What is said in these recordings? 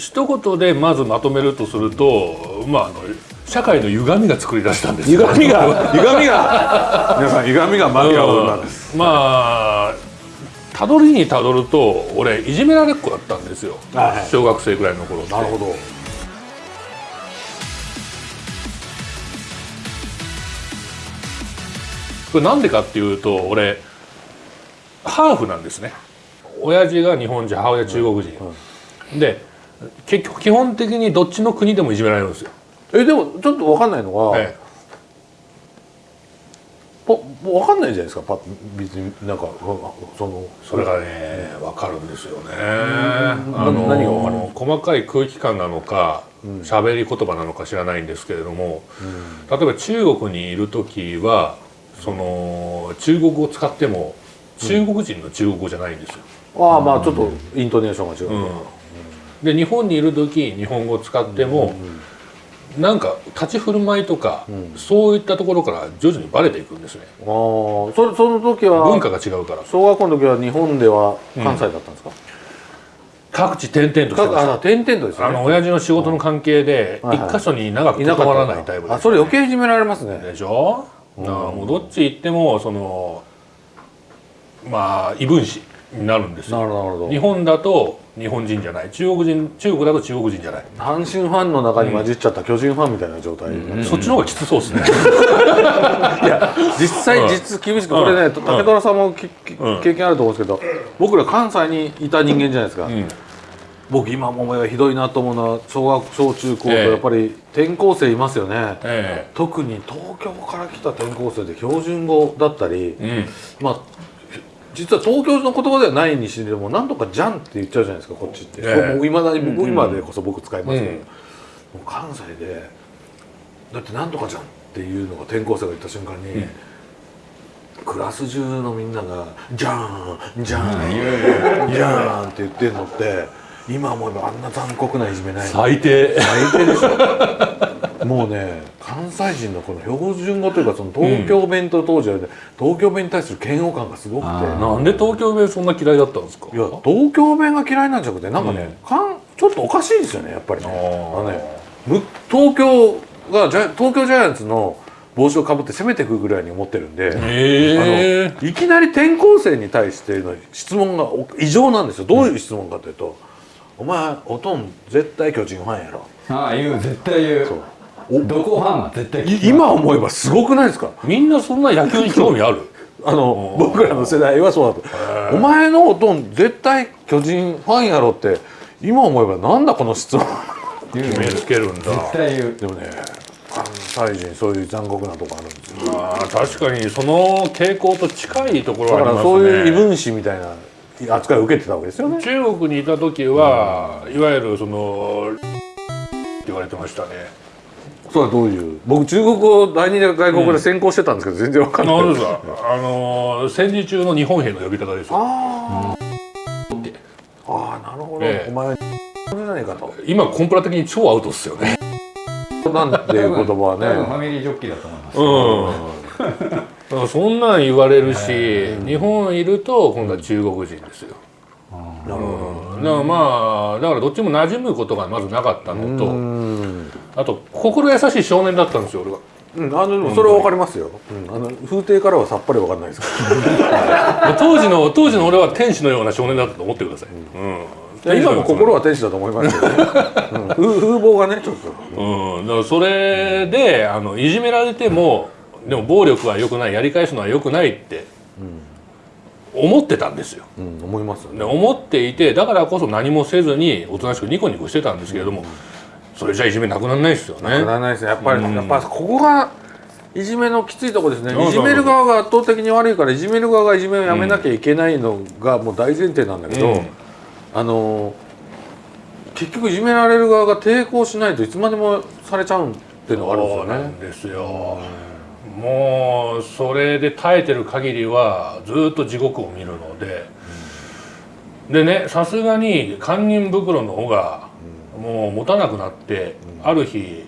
一言でまずまとめるとするとまああの社会の歪みが作り出したんです歪みが？歪みが？皆さん歪みがマキアを生んだんです、うん、まあたどりにたどると俺いじめられっ子だったんですよ、はい、小学生ぐらいの頃なるほど。これなんでかっていうと俺ハーフなんですね。親父が日本人母親中国人、うん、で結局基本的にどっちの国でもいじめられるんですよ。えでもちょっと分かんないのが、ええ、もう分かんないじゃないですか。パッ別になんかそのそれがね分かるんですよね。あの何が分かる細かい空気感なのか喋、うん、り言葉なのか知らないんですけれども、うん、例えば中国にいる時はその中国語を使っても中国人の中国語じゃないんですよ、うん、ああまあちょっとイントネーションが違う、で日本にいる時日本語を使っても、なんか立ち振る舞いとか、うん、そういったところから徐々にバレていくんですね。ああそその時は文化が違うから。小学校の時は日本では関西だったんですか、うん、各地転々としてました。転々とですね。あの親父の仕事の関係で一箇所に長く関わらないタイプで、ね、あそれ余計いじめられますね。でしょ、うん、もうどっち行ってもそのまあ異分子になるんですよ。なるほど。日本だと日本人じゃない。中国人中国だと中国人じゃない。阪神ファンの中に混じっちゃった巨人ファンみたいな状態、うんうん、そっちの方がきつそうですね。いや実際実厳しくこれね武虎さんも経験あると思うんですけど僕ら関西にいた人間じゃないですか、僕今思えばひどいなと思うのは小学小中高とやっぱり転校生いますよね、ええ、特に東京から来た転校生で標準語だったり、うん、まあ実は東京の言葉ではないにしろもなんとか「じゃん」って言っちゃうじゃないですかこっちって、え。いまだに僕、今でこそ僕使いますけど、うん、もう関西でだって「なんとかじゃん」っていうのが転校生が言った瞬間に、うん、クラス中のみんなが「じゃんじゃんじゃん」って言ってるのって今思えばあんな残酷ないじめない最低。最低でしょもうね関西人のこの標準語というかその東京弁と当時はね、うん、東京弁に対する嫌悪感がすごくて。なんで東京弁そんな嫌いだったんですか？いや東京弁が嫌いなんじゃなくてなんかね、うん、かんちょっとおかしいですよねやっぱりね。あのね東京がじゃ東京ジャイアンツの帽子をかぶって攻めていくぐらいに思ってるんで、あのいきなり転校生に対しての質問が異常なんですよ。どういう質問かというと「お前おとん絶対巨人ファンやろ」ああ言う絶対言う。そう。どこファンは絶対今思えばすごくないですか？みんなそんな野球に興味ある？あの僕らの世代はそうだと。お前のおとん絶対巨人ファンやろって今思えばなんだこの質問。決めつけるんだ。絶対言う。でもね関西人そういう残酷なとこあるんですよ。あ確かにその傾向と近いところはありますね。だからそういう異分子みたいな扱いを受けてたわけですよね。中国にいた時は、いわゆるそのって言われてましたね。それはどういう？僕中国語第二外国語で専攻してたんですけど、全然わかんない、うん、あの戦時中の日本兵の呼び方ですよ。あ、うん、あなるほど、ええ、お前じゃないかと。今コンプラ的に超アウトっすよね。なんていう言葉はね。ファミリージョッキーだと思います。うん そんなん言われるし、日本いると今度は中国人ですよ、なるほど、だからまあだからどっちも馴染むことがまずなかったのとあと心優しい少年だったんですよ俺は。うん、あのそれはわかりますよ、うん、あの風景からはさっぱりわかんないです当時の当時の俺は天使のような少年だったと思ってください、うん、今も心は天使だと思いますけどね、うん、風貌がねちょっと、うん、だからそれであのいじめられてもでも暴力は良くないやり返すのは良くないって、思ってたんですよ、うん、思いますよね。思っていてだからこそ何もせずにおとなしくニコニコしてたんですけれども、それじゃいじめなくならないですよね。なくならないですやっぱり、やっぱここがいじめのきついとこですね。いじめる側が圧倒的に悪いからいじめる側がいじめをやめなきゃいけないのがもう大前提なんだけど、うん、あの結局いじめられる側が抵抗しないといつまでもされちゃうっていうのがあるんですよね。ですよ、もうそれで耐えてる限りはずっと地獄を見るので、うん、でねさすがに堪忍袋の尾がもう持たなくなって、うん、ある日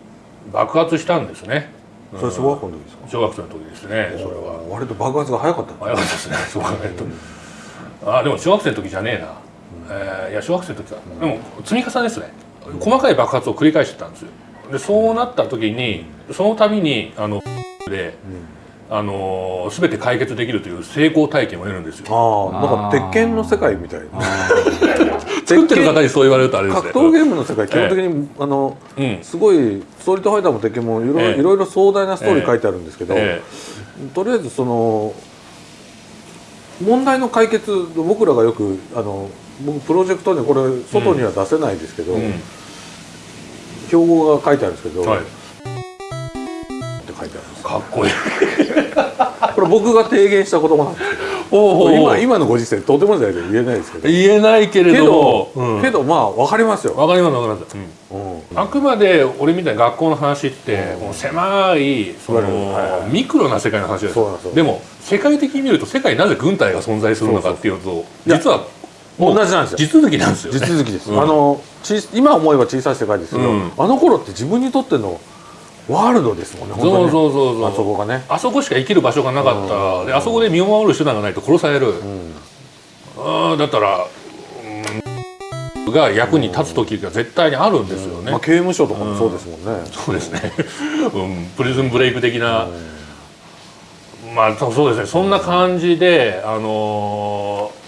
爆発したんですね。それ小学校の時ですか？小学生の時ですねそれは。割と爆発が早かった早かったですね そう考えると、あでも小学生の時じゃねえな、うん、えー、いや小学生の時は、でも積み重ねですね。細かい爆発を繰り返してたんですよ。でそうなった時にその度にあので、あの全て解決できるという成功体験を得るんですよ。ああなんか鉄拳の世界みたいな。作ってる方にそう言われるとあれですね。格闘ゲームの世界基本的に、あのうん。すごいストリートファイターも鉄拳もいろいろ,、ええ。いろいろ壮大なストーリー書いてあるんですけど、えとりあえずその問題の解決僕らがよくあの僕プロジェクトにこれ外には出せないですけど、えうん。標語が書いてあるんですけど、はいかっこいい。これ僕が提言した言葉なんですけおど今今のご時世とてもじゃな言えないですけど。言えないけれけどども、うん。けどまあ分かりますよ、わかりますわかります、うん。うん。あくまで俺みたいな学校の話ってもう狭いそはいはい。のミクロな世界の話ですでも世界的に見ると世界になぜ軍隊が存在するのかっていうとや実は同じなんですよ。地続きなんですよ。ね地続きです、うん。あのち今思えば小さい世界ですけど、うん。あの頃って自分にとってのワールドですもんねそう本当にね。そうそうそうあそこがね。あそこしか生きる場所がなかった。であそこで身を守る手段がないと殺される、あーだったら、うん、が役に立つ時が絶対にあるんですよね、まあ、刑務所とかもそうですもんね、そうですね、うん、プリズンブレイク的な、まあそうですね。そんな感じで、あのー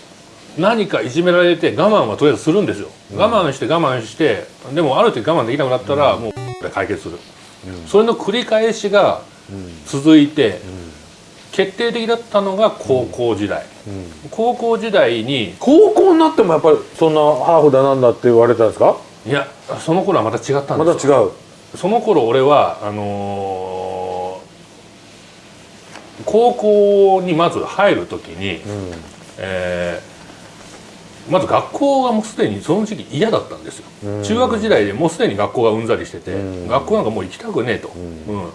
何かいじめられて我慢はとりあえずするんですよ、我慢して我慢してでもある時我慢できなくなったら、もうで解決する、それの繰り返しが続いて、決定的だったのが高校時代、高校時代に高校になってもやっぱりそんなハーフだなんだって言われたんですか？いやその頃はまた違ったんまですよ。た違う。その頃俺はあのー高校にまず入る時に、えーまず学校がもうすでにその時期嫌だったんですよ、中学時代でもうすでに学校がうんざりしてて、学校なんかもう行きたくねえと、うん。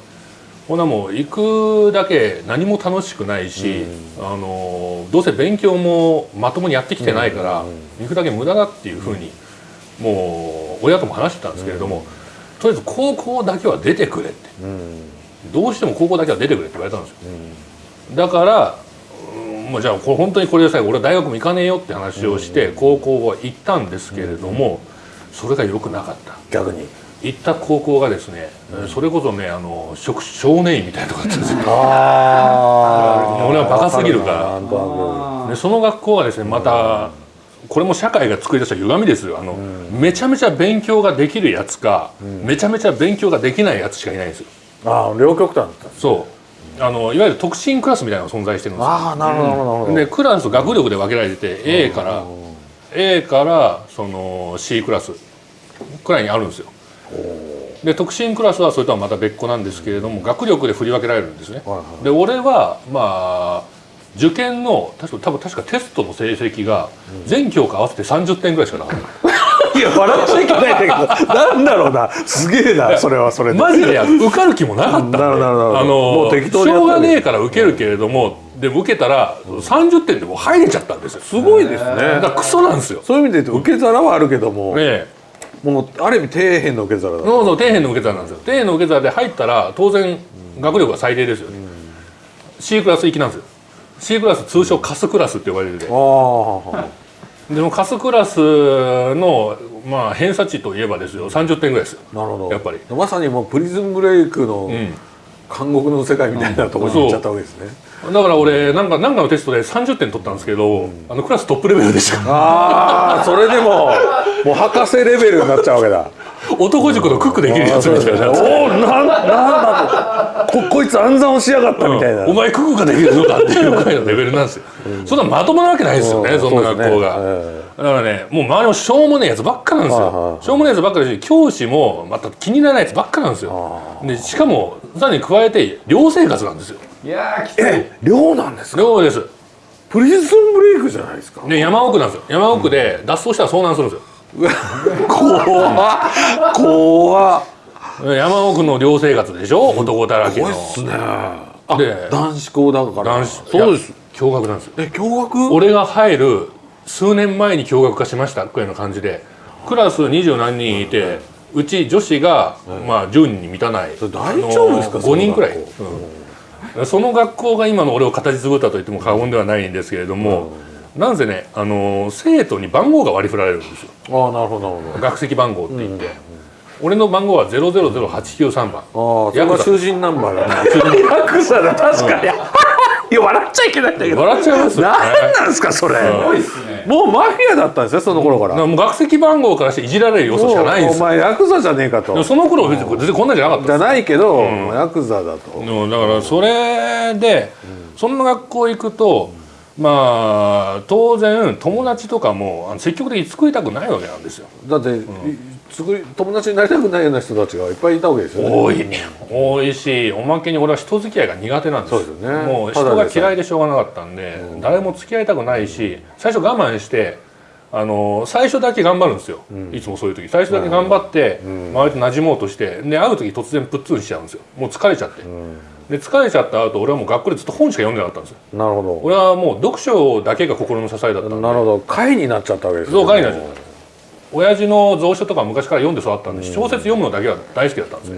ほなもう行くだけ何も楽しくないし、あのーどうせ勉強もまともにやってきてないから、行くだけ無駄だっていうふうに、もう親とも話してたんですけれども、とりあえず高校だけは出てくれって。どうしても高校だけは出てくれって言われたんですよ、だからうんもうじゃあこれ本当にこれでさえ俺は大学も行かねえよって話をして高校は行ったんですけれどもそれが良くなかった。逆に？行った高校がですねそれこそねあの少少年院みたいなとこだったんですよ。あ 俺はバカすぎるから。でその学校はですねまたこれも社会が作り出した歪みですよ。あの、めちゃめちゃ勉強ができるやつか、めちゃめちゃ勉強ができないやつしかいないんですよ。くああ両極端だった。そうあのいわゆる特進クラスみたいなのが存在してるんですよ。ああなるほどなるほど。でクラス学力で分けられてて A から A からその C クラスくらいにあるんですよ。で特進クラスはそれとはまた別個なんですけれども学力で振り分けられるんですね。はいはいで俺はまあ受験の確か多分確かテストの成績が全教科合わせて30点ぐらいしかなかったいや笑っちゃいけないんだけどなんだろうな。すげえなそれはそれで。マジで受かる気もなかったんで。なるほどなるほど。あのもう適当にしょうがねえから受けるけれども、でも受けたら30点でもう入れちゃったんですよ。すごいですね。だからクソなんですよ。そういう意味で言うと受け皿はあるけども、ねえ。もうある意味底辺の受け皿だそうそう底辺の受け皿なんですよ。底辺の受け皿で入ったら当然学力が最低ですよね、C クラス行きなんですよ。C クラス通称カスクラスって呼ばれるでああでもカスクラスのまあ偏差値といえばですよ。30点ぐらいですよ。なるほど。やっぱり。まさにもうプリズンブレイクのん。監獄の世界みたいなところに行っちゃったわけですね、だから俺なんかなんかのテストで30点取ったんですけど、あのクラストップレベルでした。ああそれでももう博士レベルになっちゃうわけだ。男塾のクックできるやつみたいなおおなんなんだとここいつ暗算をしやがったみたいな、お前クックができるのかっていうくらいのレベルなんですよ、そんなまともなわけないですよね、うん。そんな学校が、ねだからねもう周りもしょうもねえやつばっかなんですよ、しょうもねえやつばっかだし教師もまた気にならないやつばっかなんですよ。でしかもさらに加えて寮生活なんですよ。いやーきつい。え寮なんですか？寮です。プリズンブレイクじゃないですか？で山奥なんですよ。山奥で脱走したら遭難するんですよ。怖っ。怖っ山奥の寮生活でしょ？男だらけの。怖いっすね。あで男子校だから。男子そうです。驚愕なんですよ。え驚愕俺が入る数年前に驚愕化しました。くらいの感じで。クラス二十何人いてうち女子が、まあ10人に満たない。大丈夫ですか？あの5人くらい、その学うん。その学校が今の俺を形作ったと言っても過言ではないんですけれども、なんせね、あのー生徒に番号が割り振られるんですよ。ああなるほどなるほど。学籍番号って言って、俺の番号は000893番。ああそれヤクザが囚人ナンバーだね。ヤクザ。だ確かに。いや笑っちゃいけないんだけど。笑っちゃいますよね。何なんですかそれ。多いっすね。もうマフィアだったんですよその頃から。だからもう学籍番号からしていじられる要素しかないんです。よお前ヤクザじゃねえかと。その頃は別に全然こんなんじゃなかったじゃないけど、ヤクザだと。だからそれで、そんな学校行くと、まあ当然友達とかもあの積極的に作りたくないわけなんですよ。だって、い作り友達になりたくないような人たちがいっぱいいたわけですよね。多い、多いしおまけに俺は人付き合いが苦手なんです。そうですよね。もう人が嫌いでしょうがなかったんで、誰も付き合いたくないし最初我慢してあの最初だけ頑張るんですよ、いつもそういう時。最初だけ頑張って、周りと馴染もうとしてで会う時突然プッツンしちゃうんですよ。もう疲れちゃって、で疲れちゃった後俺はもう学校でずっと本しか読んでなかったんですよ。なるほ俺はもう読書だけが心の支えだったなるほど。会になっちゃったわけですそう会になっちゃった親父の蔵書とか昔から読んで育ったんで、小説読むのだけは大好きだったんですよ、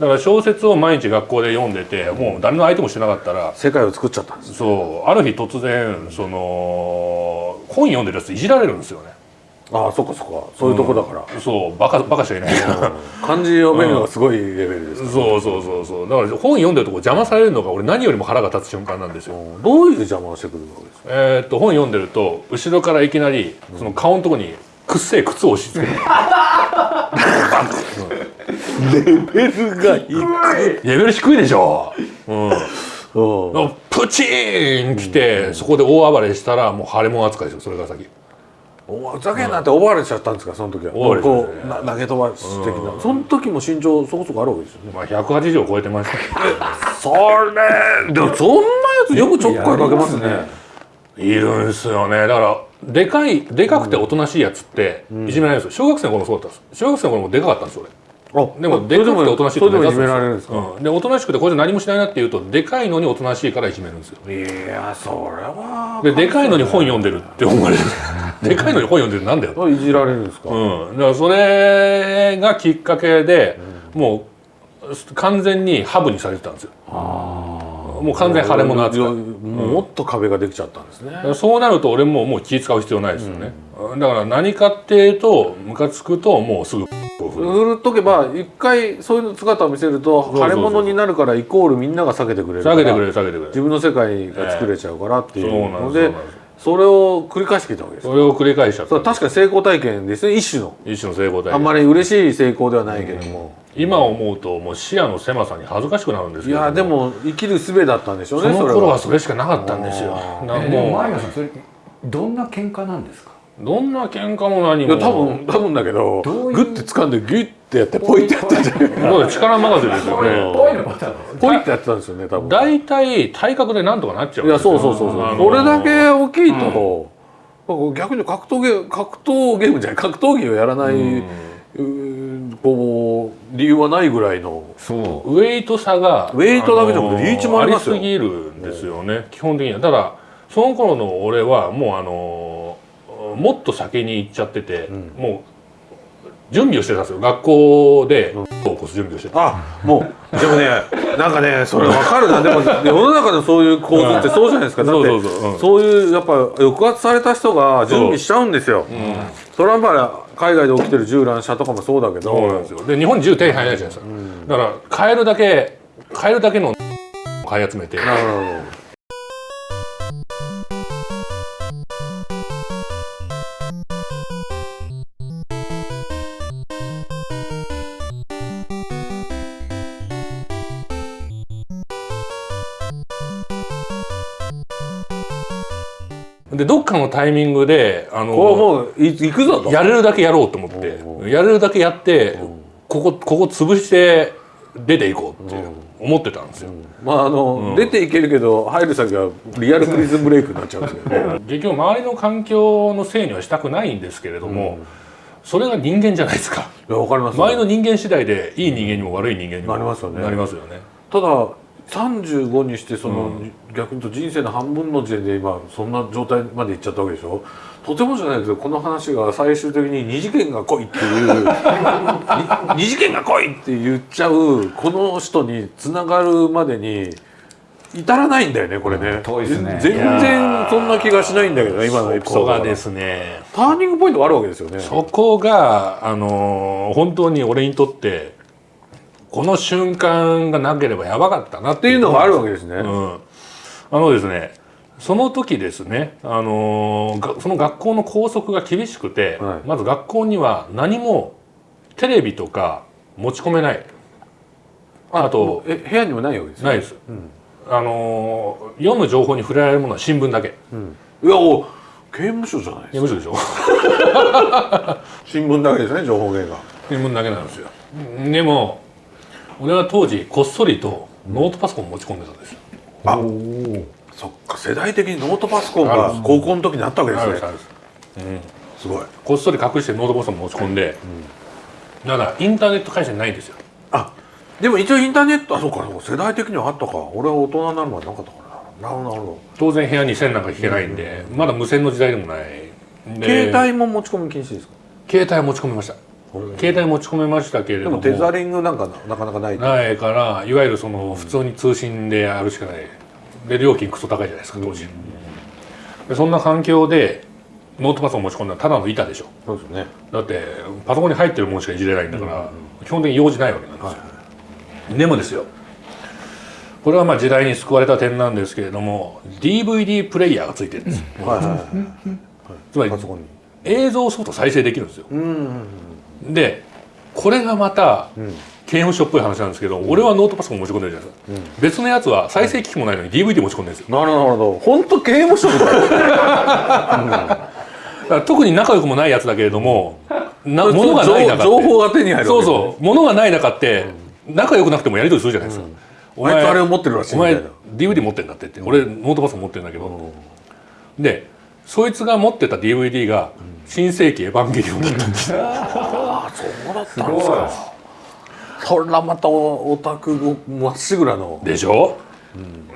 だから小説を毎日学校で読んでてもう誰の相手もしてなかったら世界を作っちゃったんですそうある日突然その本読んでるやついじられるんですよね。ああそっかそっか。そういうとこだから、そうバカバカしかいない。から漢字読めるのがすごいレベルです、そうそうそうそう。だから本読んでるとこ邪魔されるのが俺何よりも腹が立つ瞬間なんですよ。どういう邪魔をしてくるわけですか？えーっと本読んでると後ろからいきなりその顔のとこにくっせえ靴を押し付けるレベルが低い。レベル低いでしょ、うん、うん。プチーン来て、そこで大暴れしたらもう腫れ物扱いですよそれから先。おふざけんなってオーバーレしちゃったんですかその時は。オーバーレこうな投げ飛ばす的なその時も身長そこそこあるわけですよね。まあ180を超えてました それ！でもそんなやつよくちょっかいかけますね。いるんですよね。だからでかいでかくておとなしいやつっていじめられるんですよ。小学生の頃もそうだったんです。小学生の頃もでかかったんですよ俺あでもでかくておとなしいと目立つられるんですか、うん、でおとなしくてこいつ何もしないなって言うとでかいのにおとなしいからいじめるんですよ。いやそれは。ででかいのに本読んでるって思われる。でかいのに本読んでるなんだよ。いじられるんですか、うん、だからそれがきっかけで、もう完全にハブにされてたんですよもう完全に腫れ物扱い。いやもっと壁ができちゃったんですね、そうなると俺ももう気使う必要ないですよね、だから何かっていうとムカつくともうすぐ振るとけば一回そういう姿を見せると腫れ物になるからイコールみんなが避けてくれるから下げてくれる下げてくれる。自分の世界が作れちゃうからっていうのでですそれを繰り返してきたわけです。それを繰り返しちゃった。それは確かに成功体験ですね。一種の。一種の成功体験。あんまり嬉しい成功ではないけども、今思うともう視野の狭さに恥ずかしくなるんですいけどやでも生きる術だったんでしょうそねそれはの頃は。それしかなかったんですよ。えでももマリオさんそれどんな喧嘩なんですか？うどんな喧嘩も何も。いや多分多分だけどグッて掴んでギュッてやってポイってやったんじゃないか。なもう力任せですよね。ぽいのパターンですポイってやってたんですよね多分。大体体格でなんとかなっちゃうんいやそうそうそうそう、これだけ大きいと、逆に格闘ゲーム格闘ゲームじゃない格闘技をやらない、うーこう理由はないぐらいの。そう。ウェイト差がウェイトだけじゃなくてリーチもありますよ。ありすぎるんですよね、基本的には。ただその頃の俺はもうあのもっと先に行っちゃってて、もう準備をしてたんですよ。学校でを起こす準備をしてた、あもうでもねなんかねそれ分かるな。でも世の中のそういう構図ってそうじゃないですか。だってそうそうそう。うん。そういうやっぱ抑圧された人が準備しちゃうんですよ、それはやっぱり海外で起きてる銃乱射とかもそうだけど。そうなんですよ。で日本に銃手に入らないじゃないですか、だから買えるだけ買えるだけの 買い集めて。なるほどかのタイミングであのもうい行くぞと。やれるだけやろうと思ってやれるだけやってここここ潰して出ていこうって思ってたんですよ。まああの、出ていけるけど入る先はリアルプリズンブレイクになっちゃうんですよね 結局周りの環境のせいにはしたくないんですけれども、それが人間じゃないですか。いやわかります周りの人間次第でいい人間にも悪い人間にもなりますよね。なりますよね。ただ35にしてその、逆に言うと人生の半分の時点で今そんな状態までいっちゃったわけでしょ？とてもじゃないけどこの話が最終的に二次元が来いっていうに 二次元が来いって言っちゃうこの人につながるまでに至らないんだよねこれね、遠いですね。全然そんな気がしないんだけどね今のエピソードがですね。ターニングポイントがあるわけですよね。そこがあのー本当に俺にとってこの瞬間がなければやばかったなっってていうのがあるわけですね、うん、あのですねその時ですね、あのーがその学校の校則が厳しくて、はい。まず学校には何もテレビとか持ち込めない。あとえ部屋にもないわけですよないです、あのー読む情報に触れられるものは新聞だけ。いやお刑務所じゃないですか。むしろでしょ。新聞だけですね情報源が。新聞だけなんですよ。でも俺は当時こっそりとノートパソコン持ち込んでたんですよ、あ。そっか世代的にノートパソコンが高校の時にあったわけですね。あるん。ですごい。こっそり隠してノートパソコン持ち込んで、だからインターネット回線ないんですよ。あでも一応インターネットあそうかそうか世代的にはあったか。俺は大人になるまでなかったからな。なるほどなるほ当然部屋に線なんか引けないんで、まだ無線の時代でもない。携帯も持ち込み禁止ですか？携帯持ち込めました携帯持ち込めましたけれども。でもテザリングなんかななかなかないとないからいわゆるその普通に通信でやるしかない。で料金クソ高いじゃないですか当時、でそんな環境でノートパソコン持ち込んだらただの板でしょ。そうですね。だってパソコンに入ってるものしかいじれないんだから、基本的に用事ないわけなんですよ、でもですよ。これはまあ時代に救われた点なんですけれども DVD プレイヤーがついてるんですよ、はいはいはい。つまりパソコンに。映像ソフト再生できるんですよ。うんでこれがまたうん。刑務所っぽい話なんですけど、俺はノートパソコン持ち込んでるじゃないですか、別のやつは再生機器もないのに DVD 持ち込んでるんですよ。なるほどなるほど。本当刑務所みたい。だから特に仲良くもないやつだけれどもなな物がない中情報が手に入るそうそう物がない中って仲良くなくてもやり取りするじゃないですか、お前とあれを持ってるらしいお前 DVD 持ってんだって言って、俺ノートパソコン持ってるんだけど、でそいつが持ってた DVD が「新世紀エヴァンゲリオン」だった。んですよあそうだったんですか。そらまたオタクまっしぐらの。でしょ、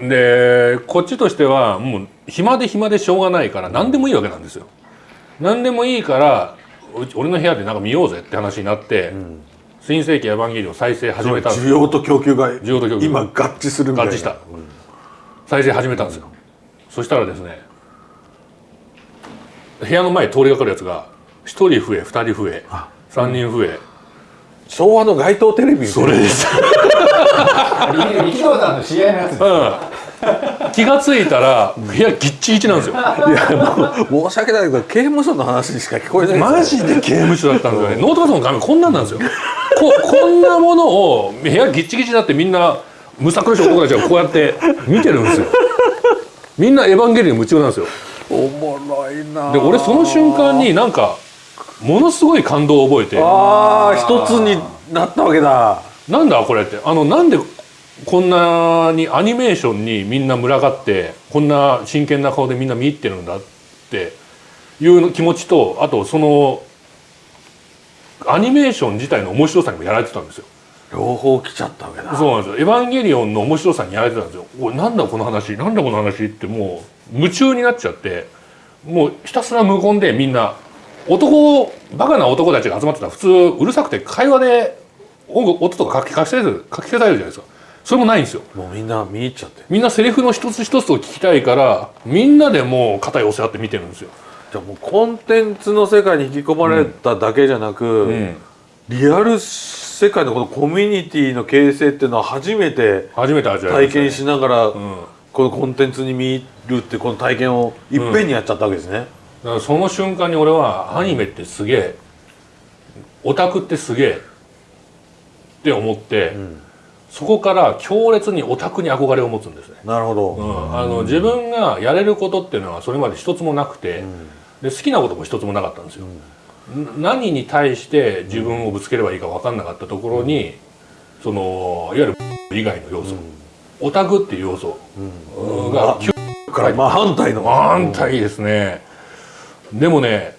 でこっちとしてはもう暇で暇でしょうがないから何でもいいわけなんですよ。何でもいいから俺の部屋でなんか見ようぜって話になって「新世紀エヴァンゲリオン」再生始めたんです需要と供給が需要と供給今合致するみたいな。合致した。再生始めたんですよ。そしたらですね部屋の前通りがかるやつが1人増え2人増え3人増え。昭和の街頭テレビそれです、力道山の試合のやつうん、気が付いたら部屋ぎっちぎちなんですよ。いやもう申し訳ないけど刑務所の話にしか聞こえないマジで刑務所だったんですよね。ノートパソコンの画面こんなんなんですよ。ここんなものを部屋ぎっちぎちだってみんなむさ苦しい男たちがこうやって見てるんですよみんなエヴァンゲリオンに夢中なんですよおもろいなで俺その瞬間になんかものすごい感動を覚えて。ああ一つになったわけだ。なんだこれって。あのなんでこんなにアニメーションにみんな群がってこんな真剣な顔でみんな見入ってるんだっていう気持ちとあとそのアニメーション自体の面白さにもやられてたんですよ。両方来ちゃったわけだ。そうなんですよ「エヴァンゲリオン」の面白さにやられてたんですよ。おいなんだこの話？なんだこの話？ってもう夢中になっちゃってもうひたすら無言でみんな男バカな男たちが集まってたら普通うるさくて会話で音とか書き消される書き消されるじゃないですか。それもないんですよ。もうみんな見入っちゃって。みんなセリフの一つ一つを聞きたいからみんなでもう肩寄せ合って見てるんですよ、じゃあもうコンテンツの世界に引き込まれただけじゃなく、うん、リアル世界のこのコミュニティの形成っていうのは初めて初めて味わいましたね。体験しながら、うんこのコンテンツに見入るってこの体験をいっぺんにやっちゃったわけですね、だからその瞬間に俺はアニメってすげえオタクってすげえって思って、そこから強烈にオタクに憧れを持つんですね、なるほど、うん、あの自分がやれることっていうのはそれまで一つもなくて、で好きなことも一つもなかったんですよ、ん。何に対して自分をぶつければいいか分かんなかったところにそのいわゆる以外の要素、オタクっていう要素が急からまあ反対の。反対ですね。でもね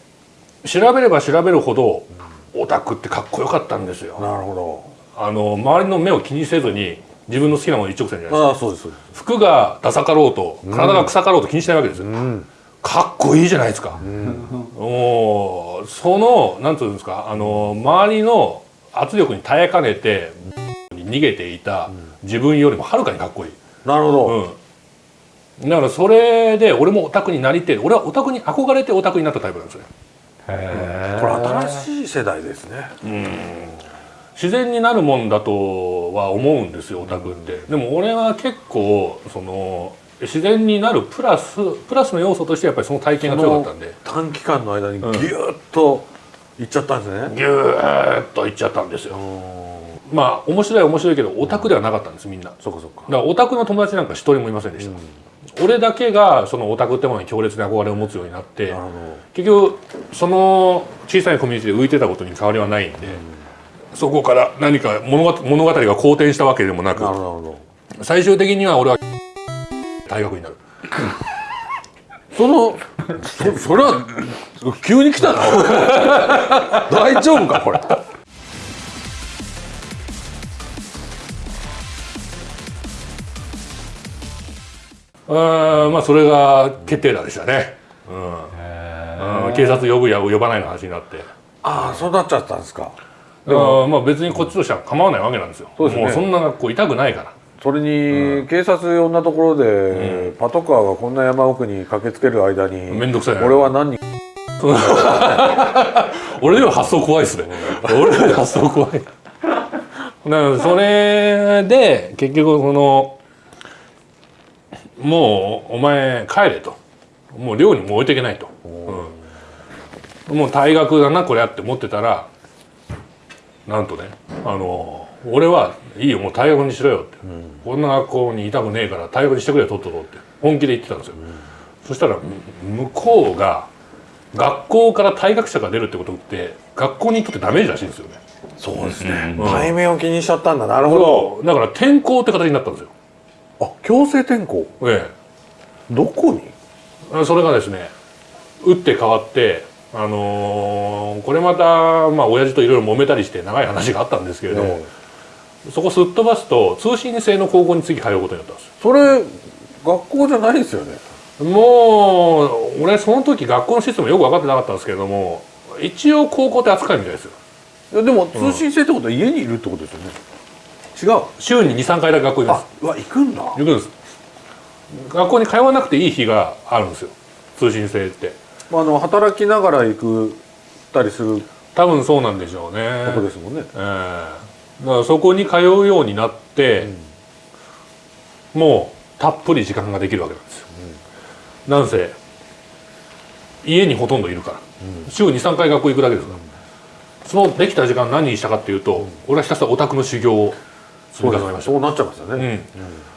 調べれば調べるほどオタクってかっこよかったんですよ。なるほあの周りの目を気にせずに自分の好きなもの一直線じゃないですか。どああそうです服がダサかろうと体が臭かろうと気にしないわけですよ、ん。かっこいいじゃないですか、おーそのなんつうんですかあの周りの圧力に耐えかねて 逃げていた自分よりもはるかにかっこいい、なるほど、うん、だからそれで俺もオタクになりてえ俺はオタクに憧れてオタクになったタイプなんですよね。へこれ新しい世代ですね。自然になるもんだとは思うんですよオタクって、でも俺は結構その自然になるプラスプラスの要素としてやっぱりその体験が強かったんで。短期間の間にギューッといっちゃったんですね、ギューッといっちゃったんですよまあ面白い面白いけどオタクではなかったんですみんな。だかそっかそっか。らオタクの友達なんか一人もいませんでした、俺だけがそのオタクってものに強烈な憧れを持つようになって結局その小さいコミュニティで浮いてたことに変わりはないんで、そこから何か物語物語が好転したわけでもなく最終的には俺は大学になる。そのそそれは急に来たな 大丈夫かこれあーまあそれが決定打でしたね、うん。うん警察呼ぶや呼ばないの話になって。ああそうなっちゃったんですか。だからまあ別にこっちとしては構わないわけなんですよ。そうですね。もうそんな学校痛くないから。それに、警察呼んだところで、パトカーがこんな山奥に駆けつける間にめんどくさいな俺は何人 俺より発想怖いっすね。俺より発想怖い。だからそれで結局そのもうお前帰れと。もう寮にもう置いていけないと、うん。もう退学だなこれやって思ってたらなんとねあの俺はいいよもう退学にしろよって、こんな学校にいたくねえから退学にしてくれよとっととって本気で言ってたんですよ、そしたら向こうが学校から退学者が出るってことって学校にとってダメージらしいんですよね。そうですね、対面を気にしちゃったんだ。なるほど。だから転校って形になったんですよあ強制転校えどこに？えそれがですね打って変わってあのーこれまたまあ親父といろいろ揉めたりして長い話があったんですけれども、えそこすっ飛ばすと通信制の高校に次通うことになったんですそれ学校じゃないですよね？よもう俺その時学校のシステムよく分かってなかったんですけれども一応高校って扱いみたいですよ。でも通信制ってことは家にいるってことですよね、違う。週に23回だけ学校にいまあすうわ行くんだ。行くんです。学校に通わなくていい日があるんですよ。通信制って。あの働きながら行くたりする。多分そうなんでしょうね。ことですもんね、ええ。だからそこに通うようになって、もうたっぷり時間ができるわけなんですよ、なんせ家にほとんどいるから、週23回学校行くだけですから、そのできた時間何にしたかっていうと、俺はひたすらオタクの修行を積み重ねましたそうなっちゃいますよね、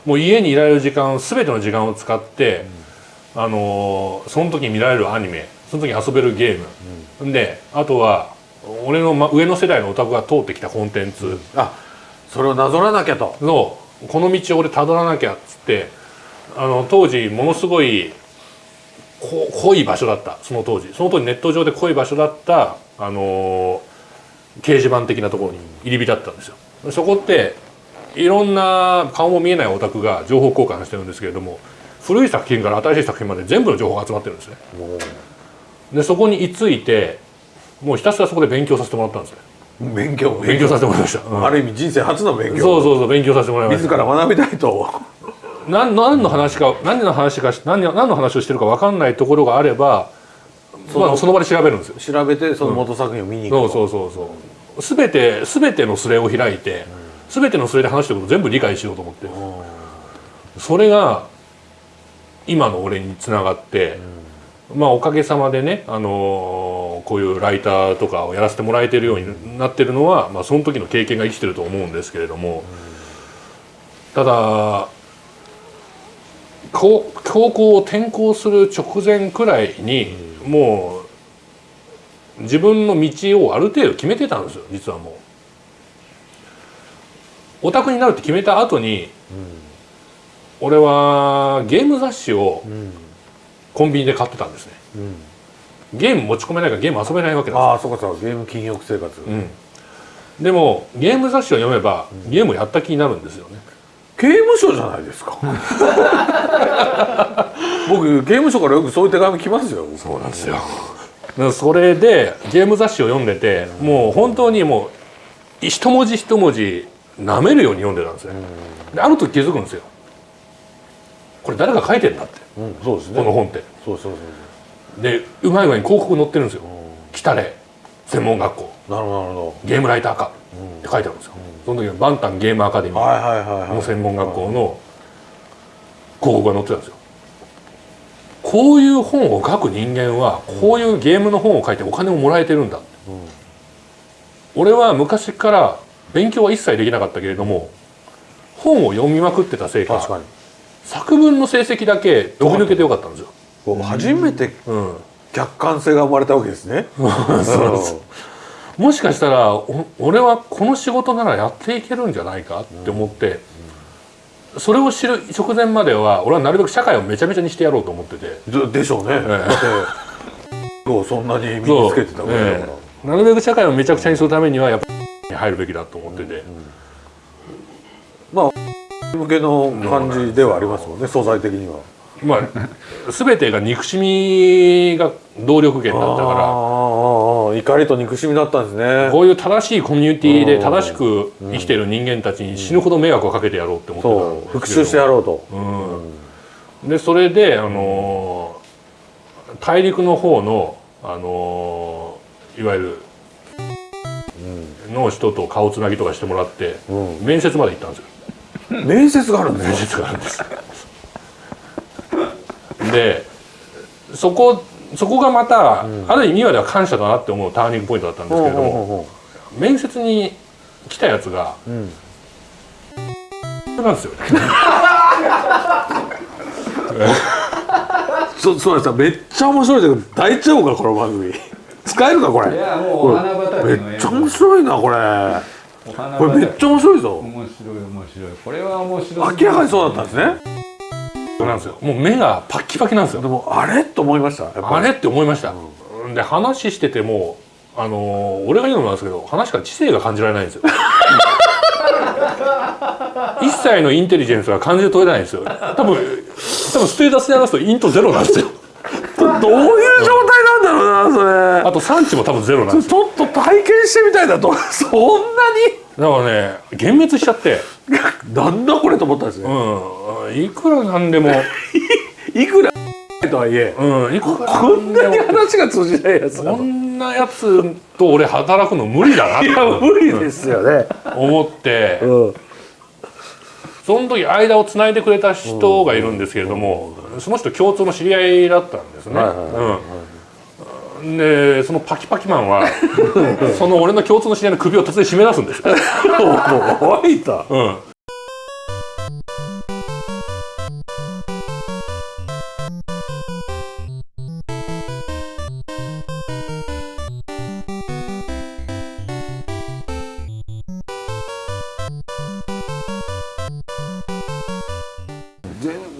もう家にいられる時間全ての時間を使って、あのーその時に見られるアニメその時に遊べるゲーム、であとは俺の、ま、上の世代のオタクが通ってきたコンテンツ。あそれをなぞらなきゃと。の、この道を俺たどらなきゃっつってあの当時ものすごいこ濃い場所だった。その当時。その当時ネット上で濃い場所だった、あのー掲示板的なところに入り浸ったんですよ。そこっていろんな顔も見えないオタクが情報交換してるんですけれども古い作品から新しい作品まで全部の情報が集まってるんですね。でそこに居ついてもうひたすらそこで勉強させてもらったんですね。勉強？勉強させてもらいました、うんある意味人生初の勉強。そうそうそう勉強させてもらいました。自ら学びたいと。何何の話か何の話か何何の話をしてるか分かんないところがあればそ,、まあ、その場で調べるんですよ。調べてその元作品を見に行くそうそうそうそう。全て全てのスレを開いて、全てのスレで話してることを全部理解しようと思って、それが今の俺につながって、まあおかげさまでね、あのーこういうライターとかをやらせてもらえてるようになってるのは、まあ、その時の経験が生きてると思うんですけれども、ただ高高校を転校する直前くらいに、もう自分の道をある程度決めてたんですよ実はもう。オタクになるって決めた後に、俺はゲーム雑誌をうん。コンビニで買ってたんですね。うん。ゲーム持ち込めないからゲーム遊べないわけなんああそうかそうか。ゲーム禁欲生活、うん、でもゲーム雑誌を読めばゲームをやった気になるんですよね、刑務所じゃないですか。僕刑務所からよくそういう手紙来ますよそうなんですよ。それでゲーム雑誌を読んでてもう本当にもう一文字一文字舐めるように読んでたんですね。である時気づくんですよ。これ誰が書いてんだって。うんそうですね。この本って。そうそうそうでうまい具合に広告載ってるんですよ「来たれ。専門学校。なるほどなるほゲームライター科」って書いてあるんですよ、その時はバンタンゲームアカデミー。の専門学校の広告が載ってたんですよ。こういう本を書く人間はこういうゲームの本を書いてお金をもらえてるんだ、俺は昔から勉強は一切できなかったけれども本を読みまくってたせいか確かに。作文の成績だけ飛び抜けてよかったんですよ、初めてうん、客観性が生まれたわけですね。そうもしかしたらお俺はこの仕事ならやっていけるんじゃないかって思って、それを知る直前までは俺はなるべく社会をめちゃめちゃにしてやろうと思ってて。ででしょうね、だってこうそんなに身につけてたわけだから、ええ。なるべく社会をめちゃくちゃにするためにはやっぱに入るべきだと思ってて、まあ向けの感じではありますもんね素材的には。まあ全てが憎しみが動力源だったから。ああ怒りと憎しみだったんですね。こういう正しいコミュニティで正しく生きてる人間たちに死ぬほど迷惑をかけてやろうって思ってた。う。ですけど復讐してやろうと、うん、でそれで、あのー大陸の方の、あのーいわゆる、の人と顔つなぎとかしてもらって、うん。面接まで行ったんですよ。面接があるんですね面接があるんです。でそこそこがまた、ある意味今では感謝だなって思うターニングポイントだったんですけれども、ほうほうほ面接に来たやつが、ううん。なんですよ そそうです。めっちゃ面白いけど大丈夫かこの番組使えるかこれ。いやもうお花畑のめっちゃ面白いなこれ。これめっちゃ面白いぞ。面白い面白い。これは面白い。明らかにそうだったんですね。なんですよ。もう目がパッキパキなんですよ。でもあれ？と思いましたあれ？って思いました、で話しててもあのー俺が言うのもなんですけど話から知性が感じられないんですよ。一切のインテリジェンスが感じで取れないんですよ。多分多分ステータスで話すとイントゼロなんですよ。どういう状態なんだろうなそあと産地も多分ゼロなんれですよ。ちょっと体験してみたいなと。そんだからね幻滅しちゃって。な になんだこれと思ったんですね、うん。いくらなんでも。いくら？とはいえ。うん。こんなに話が通じないやつなこのんなやつと俺働くの無理だなって。いや無理ですよね、思って。うん、その時間をつないでくれた人がいるんですけれども、その人共通の知り合いだったんですね。はいはい。うんでそのパキパキマンは その俺の共通の知り合いの首を突然締め出すんですよ。おいたうん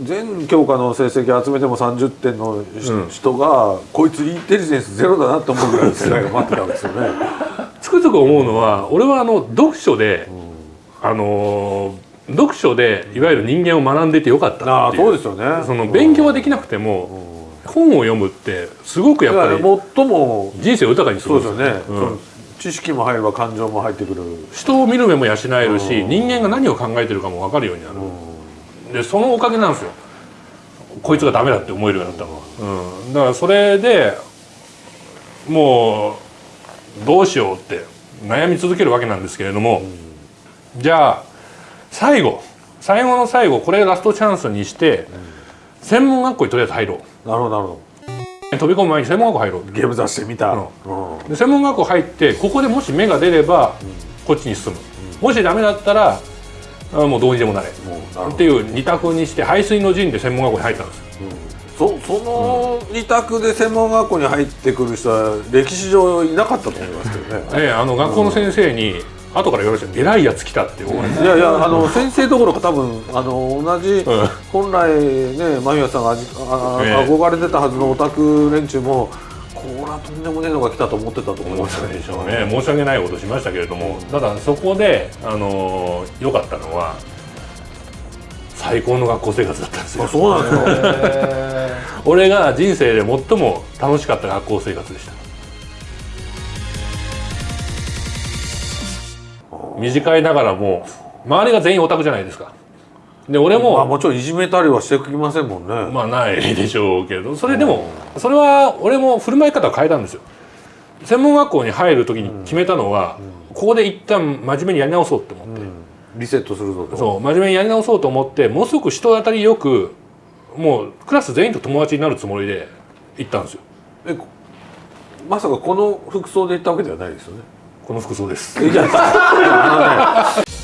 全全教科の成績集めても30点のしうん。人が、こいつインテリジェンスゼロだなと思うぐらいの世代が待ってたわけですよね。つくづく思うのは俺はあの読書で、あのー読書でいわゆる人間を学んでいてよかったっていそうですよね。その勉強はできなくても、本を読むってすごくやっぱり最も人生を豊かにするそうんですよね、うん。知識も入れば感情も入ってくる。人を見る目も養えるし人間が何を考えてるかも分かるようになる、でそのおかげなんですよ。こいつがダメだって思えるようになったのは、うん、だからそれでもうどうしようって悩み続けるわけなんですけれども、じゃあ最後最後の最後これラストチャンスにして、専門学校にとりあえず入ろう。なるほどなるほ飛び込む前に専門学校入ろう。ど。ゲーム雑誌で見た。うん。うん。で専門学校入ってここでもし芽が出ればこっちに進む、もしダメだったらあもうどうにでもなれ。っていう二択にして排水の陣で専門学校に入ったんです。よそその二択で専門学校に入ってくる人は歴史上いなかったと思いますけどね。ええあの学校の先生に後から言われました偉いやつ来たっていやいやあの先生どころか多分あの同じ、うん。本来ね間宮さんがあ憧れてたはずのオタク連中もこれはとんでもねえのが来たと思ってたと思いますたでしょうね申し訳ないことしましたけれどもただそこであの良かったのは最高の学校生活だったんですよ。あそうなんですよえ 俺が人生で最も楽しかった学校生活でした。短いながらも周りが全員オタクじゃないですかで俺も、まあもちろんいじめたりはしてきませんもんね、まあないでしょうけどそれでもそれは俺も振る舞い方を変えたんですよ。専門学校に入る時に決めたのは、ここで一旦真面目にやり直そうって思って、リセットするぞと。そう真面目にやり直そうと思ってものすごく人当たりよくもうクラス全員と友達になるつもりで行ったんですよ。えこまさかこの服装で行ったわけではないですよね。この服装です